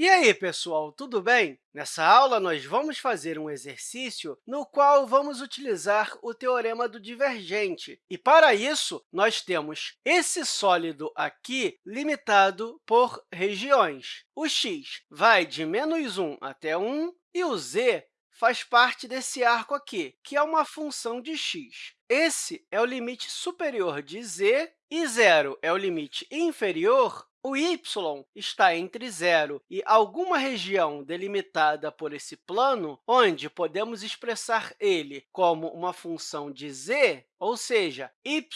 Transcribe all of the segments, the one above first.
E aí, pessoal, tudo bem? Nessa aula, nós vamos fazer um exercício no qual vamos utilizar o teorema do divergente. E, para isso, nós temos esse sólido aqui limitado por regiões. O x vai de menos 1 até 1 e o z faz parte desse arco aqui, que é uma função de x. Esse é o limite superior de z e zero é o limite inferior o y está entre zero e alguma região delimitada por esse plano, onde podemos expressar ele como uma função de z, ou seja, y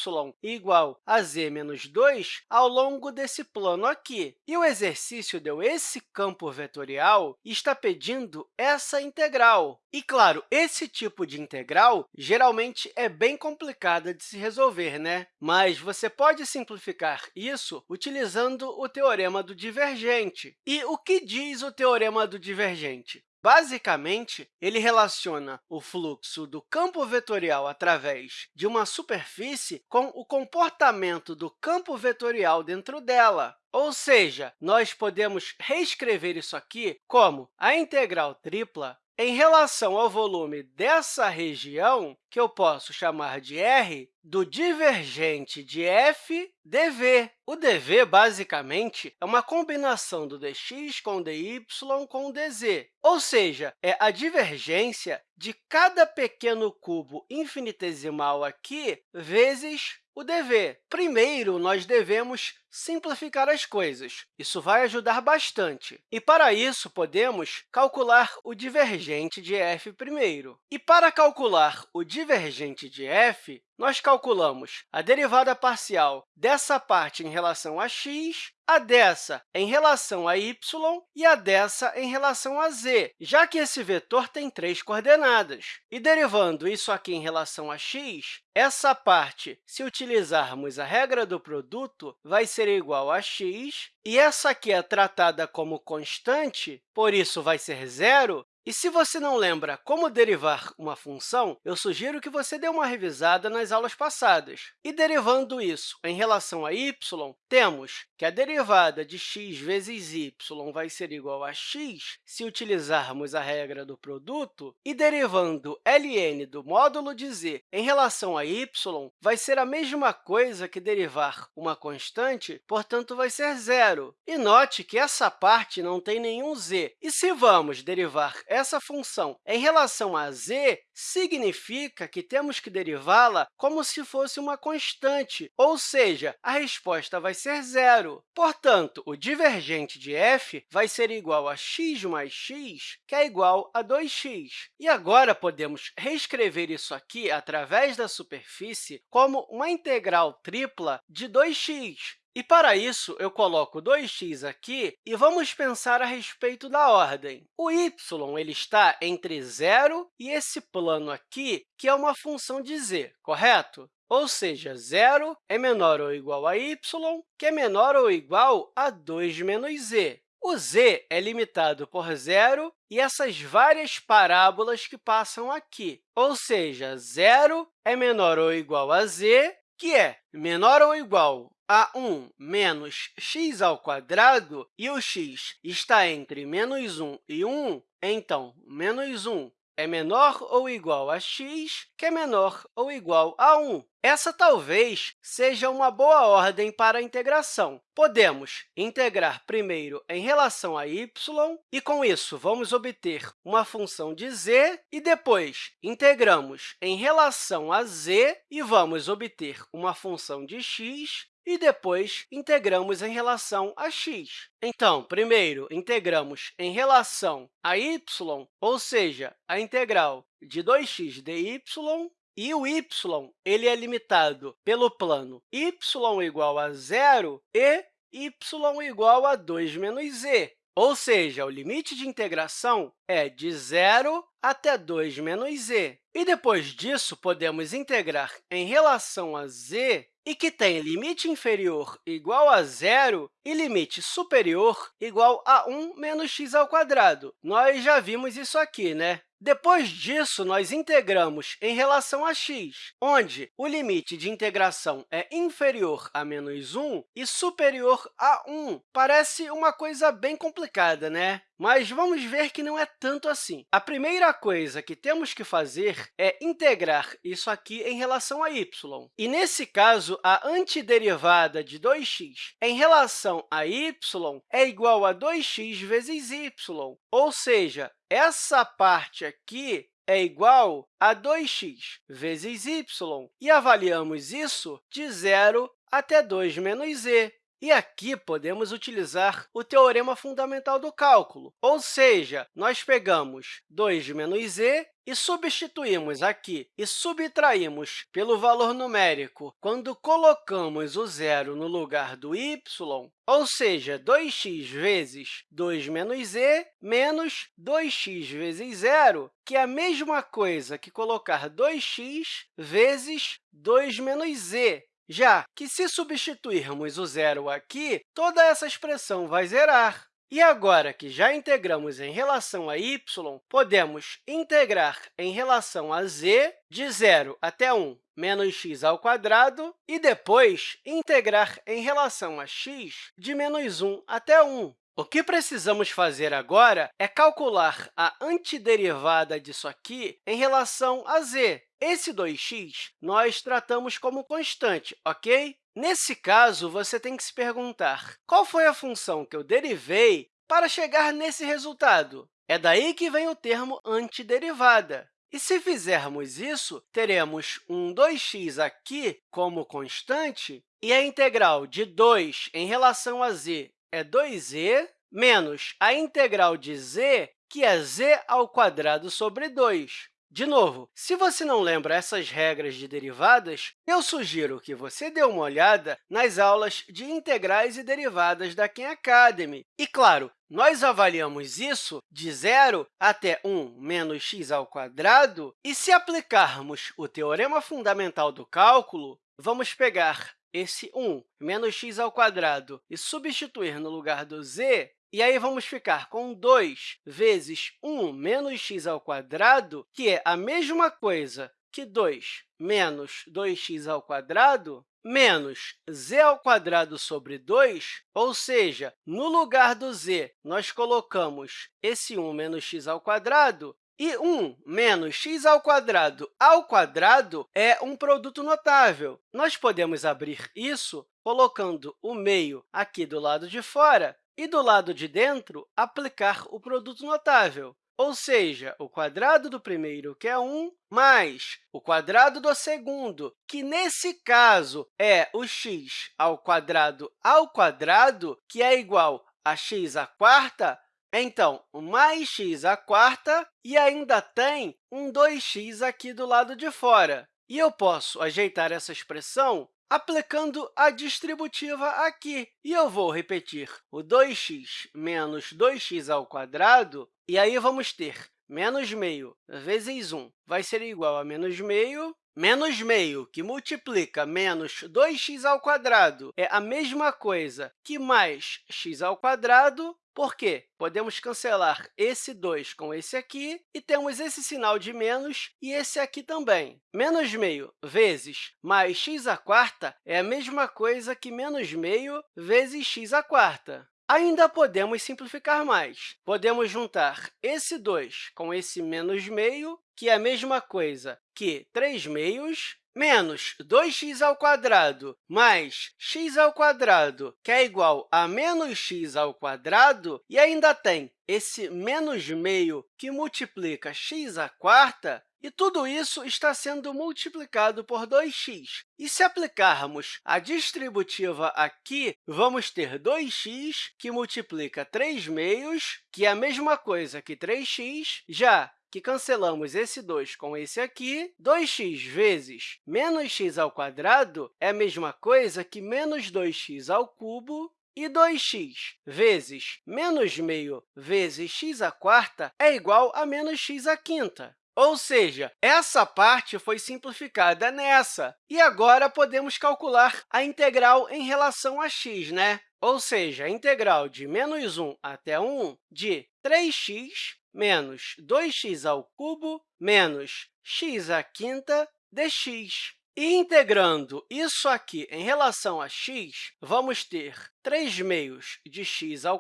igual a z menos 2 ao longo desse plano aqui. E o exercício deu esse campo vetorial e está pedindo essa integral. E, claro, esse tipo de integral geralmente é bem complicada de se resolver, né? mas você pode simplificar isso utilizando o teorema do divergente. E o que diz o teorema do divergente? Basicamente, ele relaciona o fluxo do campo vetorial através de uma superfície com o comportamento do campo vetorial dentro dela. Ou seja, nós podemos reescrever isso aqui como a integral tripla em relação ao volume dessa região, que eu posso chamar de R, do divergente de f dv. O dv, basicamente, é uma combinação do dx com dy com dz, ou seja, é a divergência de cada pequeno cubo infinitesimal aqui vezes o dv. Primeiro, nós devemos simplificar as coisas. Isso vai ajudar bastante. E, para isso, podemos calcular o divergente de f primeiro. E, para calcular o divergente de f, nós calculamos a derivada parcial dessa parte em relação a x, a dessa em relação a y e a dessa em relação a z, já que esse vetor tem três coordenadas. E derivando isso aqui em relação a x, essa parte, se utilizarmos a regra do produto, vai ser igual a x, e essa aqui é tratada como constante, por isso vai ser zero, e se você não lembra como derivar uma função, eu sugiro que você dê uma revisada nas aulas passadas. E derivando isso em relação a y, temos que a derivada de x vezes y vai ser igual a x se utilizarmos a regra do produto, e derivando ln do módulo de z em relação a y vai ser a mesma coisa que derivar uma constante, portanto, vai ser zero. E note que essa parte não tem nenhum z. E se vamos derivar essa função em relação a z, significa que temos que derivá-la como se fosse uma constante, ou seja, a resposta vai ser zero. Portanto, o divergente de f vai ser igual a x mais x, que é igual a 2x. E agora podemos reescrever isso aqui através da superfície como uma integral tripla de 2x, e, para isso, eu coloco 2x aqui e vamos pensar a respeito da ordem. O y ele está entre zero e esse plano aqui, que é uma função de z, correto? Ou seja, zero é menor ou igual a y, que é menor ou igual a 2 menos z. O z é limitado por zero e essas várias parábolas que passam aqui. Ou seja, zero é menor ou igual a z, que é menor ou igual a 1 menos x ao quadrado, e o x está entre menos 1 e 1, então, menos 1 é menor ou igual a x, que é menor ou igual a 1. Essa talvez seja uma boa ordem para a integração. Podemos integrar primeiro em relação a y, e, com isso, vamos obter uma função de z, e depois integramos em relação a z e vamos obter uma função de x, e depois integramos em relação a x. Então, primeiro, integramos em relação a y, ou seja, a integral de 2x dy, e o y ele é limitado pelo plano y igual a zero e y igual a 2 menos z. Ou seja, o limite de integração é de zero até 2 menos z. E depois disso, podemos integrar em relação a z e que tem limite inferior igual a zero e limite superior igual a 1 menos x ao quadrado. Nós já vimos isso aqui, né? Depois disso, nós integramos em relação a x, onde o limite de integração é inferior a menos 1 e superior a 1. Parece uma coisa bem complicada, né? Mas vamos ver que não é tanto assim. A primeira coisa que temos que fazer é integrar isso aqui em relação a y. E, nesse caso, a antiderivada de 2x em relação a y é igual a 2x vezes y, ou seja, essa parte aqui é igual a 2x vezes y, e avaliamos isso de 0 até 2 menos z. E aqui podemos utilizar o teorema fundamental do cálculo, ou seja, nós pegamos 2 menos z e substituímos aqui e subtraímos pelo valor numérico quando colocamos o zero no lugar do y, ou seja, 2x vezes 2 menos z menos 2x vezes zero, que é a mesma coisa que colocar 2x vezes 2 menos z, já que, se substituirmos o zero aqui, toda essa expressão vai zerar. E agora que já integramos em relação a y, podemos integrar em relação a z de 0 até 1 menos x ao quadrado e depois integrar em relação a x de menos 1 até 1. O que precisamos fazer agora é calcular a antiderivada disso aqui em relação a z. Esse 2x nós tratamos como constante, ok? Nesse caso, você tem que se perguntar qual foi a função que eu derivei para chegar nesse resultado. É daí que vem o termo antiderivada. E se fizermos isso, teremos um 2x aqui como constante, e a integral de 2 em relação a z é 2z, menos a integral de z, que é z ao quadrado sobre 2. De novo, se você não lembra essas regras de derivadas, eu sugiro que você dê uma olhada nas aulas de integrais e derivadas da Khan Academy. E, claro, nós avaliamos isso de 0 até 1 menos x ao quadrado, e se aplicarmos o teorema fundamental do cálculo, vamos pegar esse 1 menos x ao quadrado e substituir no lugar do z, e aí vamos ficar com 2 vezes 1 menos x ao que é a mesma coisa que 2 menos 2x ao menos z sobre 2, ou seja, no lugar do z, nós colocamos esse 1 menos x ao e 1 menos x ao ao quadrado é um produto notável. Nós podemos abrir isso colocando o meio aqui do lado de fora e, do lado de dentro, aplicar o produto notável, ou seja, o quadrado do primeiro, que é 1, mais o quadrado do segundo, que, nesse caso, é o x ao quadrado ao quadrado, que é igual a x à quarta, então, mais x à quarta e ainda tem um 2x aqui do lado de fora. E eu posso ajeitar essa expressão aplicando a distributiva aqui. E eu vou repetir o 2x menos 2x ao quadrado, e aí vamos ter menos meio vezes 1 vai ser igual a menos meio, menos meio, que multiplica menos 2x ao quadrado, é a mesma coisa que mais x ao quadrado, por quê? Podemos cancelar esse 2 com esse aqui e temos esse sinal de menos e esse aqui também. Menos meio vezes mais x à quarta é a mesma coisa que menos meio vezes x à quarta. Ainda podemos simplificar mais. Podemos juntar esse 2 com esse menos meio, que é a mesma coisa que 3 meios, menos 2x ao quadrado mais x ao quadrado, que é igual a menos x ao quadrado, e ainda tem esse menos meio que multiplica x à quarta, e tudo isso está sendo multiplicado por 2x. E se aplicarmos a distributiva aqui, vamos ter 2x, que multiplica 3 meios, que é a mesma coisa que 3x, já que cancelamos esse 2 com esse aqui, 2x vezes menos x ao quadrado é a mesma coisa que menos 2x ao cubo, e 2x vezes menos meio vezes x à quarta é igual a menos x à quinta. Ou seja, essa parte foi simplificada nessa. E agora podemos calcular a integral em relação a x, né? ou seja, a integral de menos 1 até 1 de 3x menos 2x ao menos x à quinta dx. E integrando isso aqui em relação a x, vamos ter 3 meios de x ao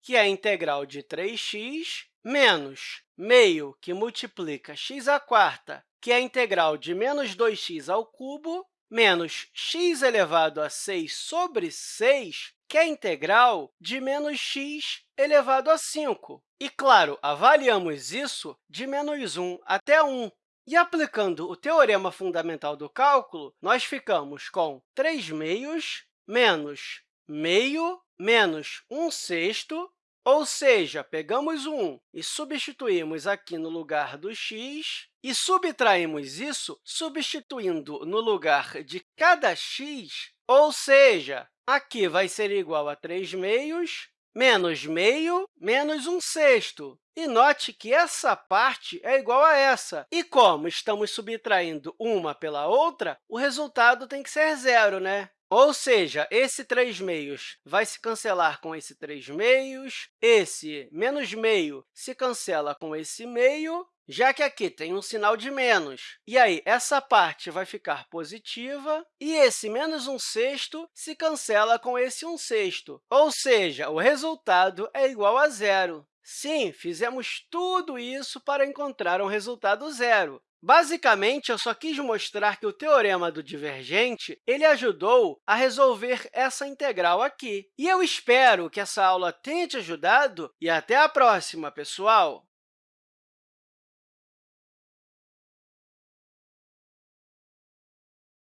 que é a integral de 3x, menos meio que multiplica x à quarta, que é a integral de menos 2x ao cubo, menos x elevado a 6 sobre 6, que é a integral de menos x elevado a 5. E, claro, avaliamos isso de menos 1 até 1. E, aplicando o teorema fundamental do cálculo, nós ficamos com 3 meios menos meio menos 1 sexto, ou seja, pegamos o 1 e substituímos aqui no lugar do x, e subtraímos isso substituindo no lugar de cada x, ou seja, aqui vai ser igual a 3 meios menos meio menos 1 sexto. E note que essa parte é igual a essa. E como estamos subtraindo uma pela outra, o resultado tem que ser zero, né? Ou seja, esse 3 meios vai se cancelar com esse 3 meios, esse menos meio se cancela com esse meio, já que aqui tem um sinal de menos. E aí, essa parte vai ficar positiva, e esse menos 1 sexto se cancela com esse 1 sexto. Ou seja, o resultado é igual a zero. Sim, fizemos tudo isso para encontrar um resultado zero. Basicamente, eu só quis mostrar que o teorema do divergente ele ajudou a resolver essa integral aqui. E eu espero que essa aula tenha te ajudado e até a próxima, pessoal!